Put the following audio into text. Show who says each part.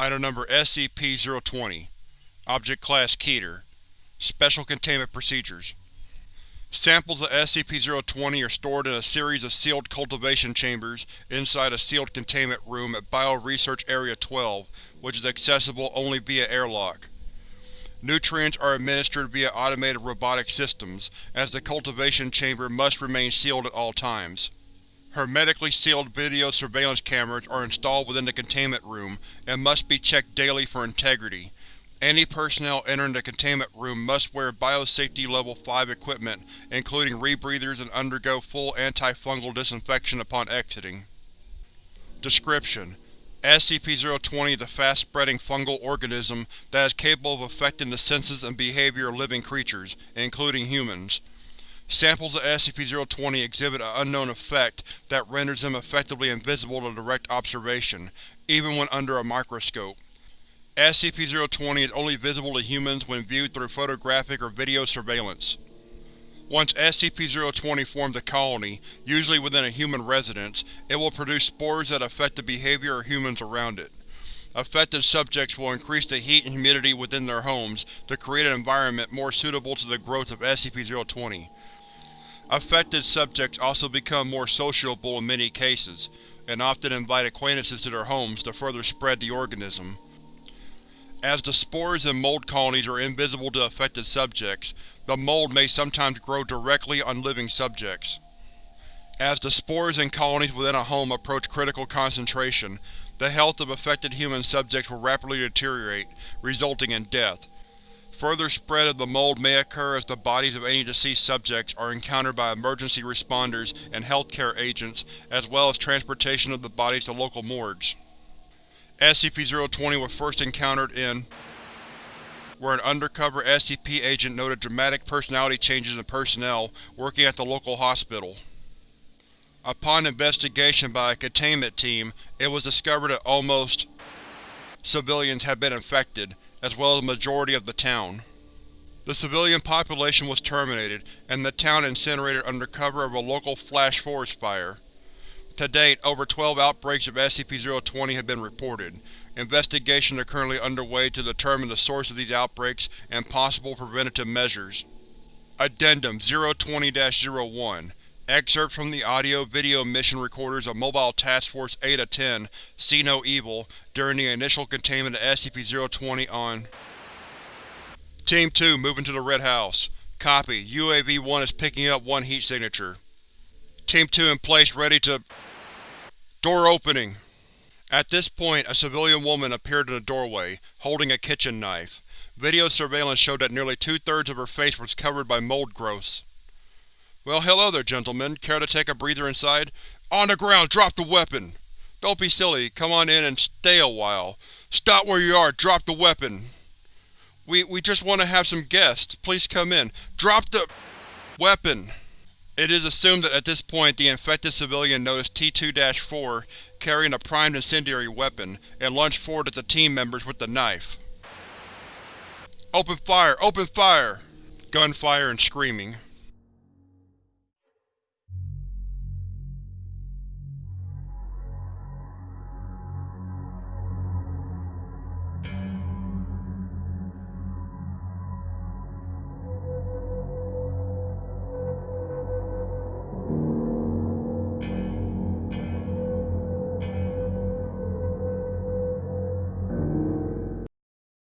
Speaker 1: Item Number SCP-020 Object Class Keter Special Containment Procedures Samples of SCP-020 are stored in a series of sealed cultivation chambers inside a sealed containment room at Bio-Research Area 12, which is accessible only via airlock. Nutrients are administered via automated robotic systems, as the cultivation chamber must remain sealed at all times. Hermetically sealed video surveillance cameras are installed within the containment room and must be checked daily for integrity. Any personnel entering the containment room must wear Biosafety Level 5 equipment, including rebreathers and undergo full antifungal disinfection upon exiting. Description: SCP-020 is a fast-spreading fungal organism that is capable of affecting the senses and behavior of living creatures, including humans. Samples of SCP-020 exhibit an unknown effect that renders them effectively invisible to direct observation, even when under a microscope. SCP-020 is only visible to humans when viewed through photographic or video surveillance. Once SCP-020 forms a colony, usually within a human residence, it will produce spores that affect the behavior of humans around it. Affected subjects will increase the heat and humidity within their homes to create an environment more suitable to the growth of SCP-020. Affected subjects also become more sociable in many cases, and often invite acquaintances to their homes to further spread the organism. As the spores and mold colonies are invisible to affected subjects, the mold may sometimes grow directly on living subjects. As the spores and colonies within a home approach critical concentration, the health of affected human subjects will rapidly deteriorate, resulting in death, Further spread of the mold may occur as the bodies of any deceased subjects are encountered by emergency responders and healthcare agents, as well as transportation of the bodies to local morgues. SCP-020 was first encountered in where an undercover SCP agent noted dramatic personality changes in personnel working at the local hospital. Upon investigation by a containment team, it was discovered that almost civilians had been infected, as well as a majority of the town. The civilian population was terminated, and the town incinerated under cover of a local flash forest fire. To date, over 12 outbreaks of SCP-020 have been reported. Investigations are currently underway to determine the source of these outbreaks and possible preventative measures. Addendum 020-01 Excerpt from the audio-video mission recorders of Mobile Task Force Eta-10 See No Evil during the initial containment of SCP-020 on Team 2 moving to the Red House. Copy. UAV-1 is picking up one heat signature. Team 2 in place ready to… Door opening! At this point, a civilian woman appeared in the doorway, holding a kitchen knife. Video surveillance showed that nearly two-thirds of her face was covered by mold growths. Well, hello there, gentlemen. Care to take a breather inside? On the ground! Drop the weapon! Don't be silly. Come on in and stay a while. Stop where you are! Drop the weapon! We, we just want to have some guests. Please come in. Drop the weapon! It is assumed that at this point the infected civilian noticed T-2-4 carrying a primed incendiary weapon, and lunged forward at the team members with the knife. Open fire! Open fire! Gunfire and screaming.